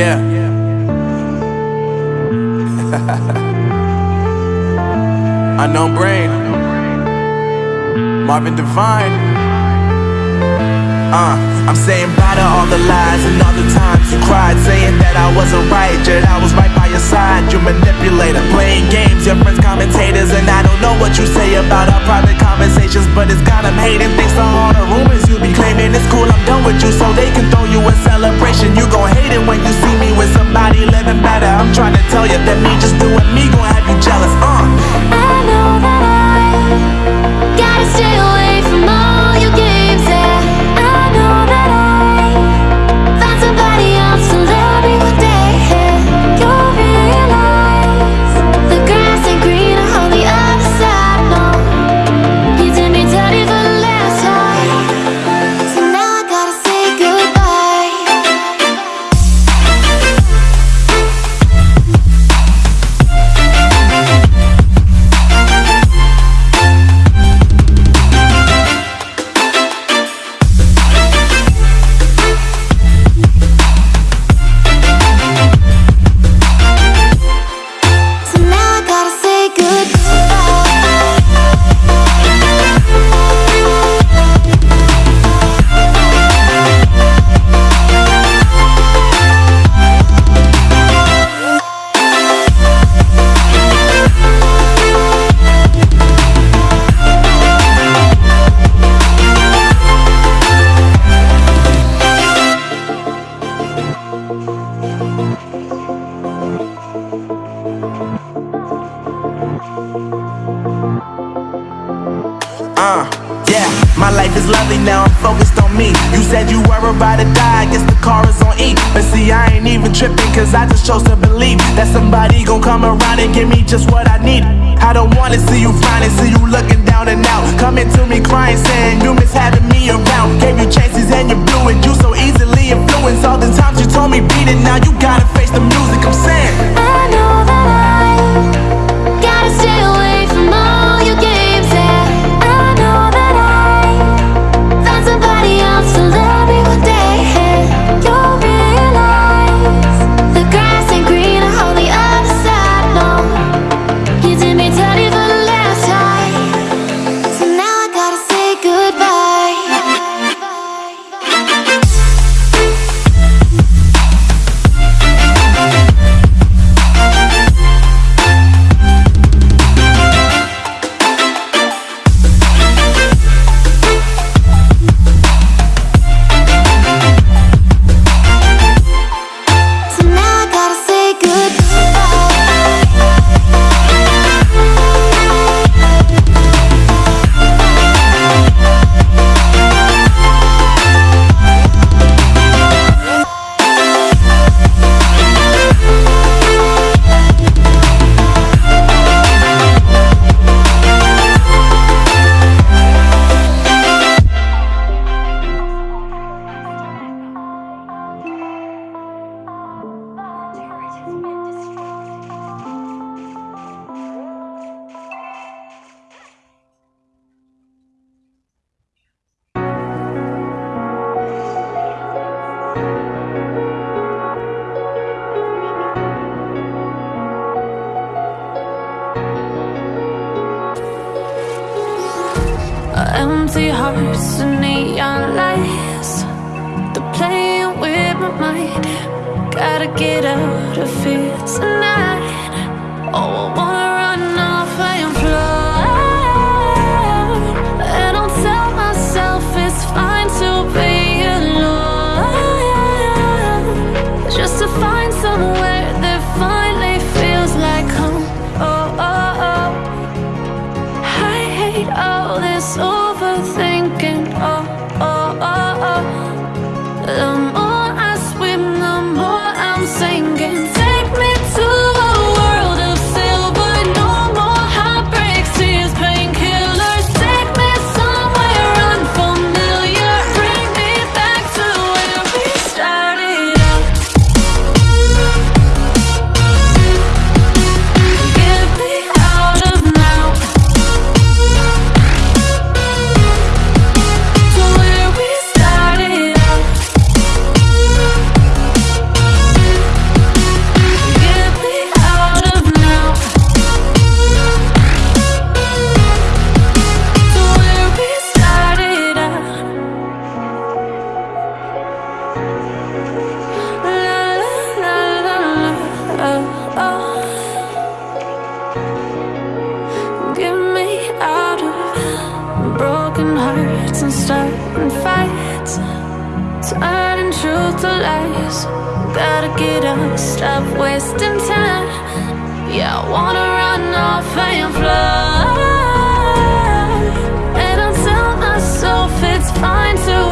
Yeah. Unknown brain. Marvin Divine. Uh, I'm saying bye to all the lies and all the times you cried, saying that I wasn't right, yet I was right by your side. You manipulator, playing games, your friends commentators, and I don't know what you say about our private conversations, but it's got them hating. Thanks to all the rumors you be claiming, it's cool, I'm done with you, so they can throw you a celebration. My life is lovely now, I'm focused on me. You said you were about to die, I guess the car is on E. But see, I ain't even tripping, cause I just chose to believe that somebody gon' come around and give me just what I need. I don't wanna see you finding, see you looking down and out. Coming to me crying, saying you miss having me around. Gave you chances and you blew it, you so easily influenced. All the times you told me beat it, now you gotta Hearts and neon lights. They're playing with my mind. Gotta get out of here tonight. Oh, I wanna run off and fly. And I'll tell myself it's fine to be alone. Just to find somewhere that finally feels like home. Oh, oh, oh. I hate all this overthinking. truth to lies. Gotta get up, stop wasting time. Yeah, I wanna run off and fly. And I tell myself it's fine to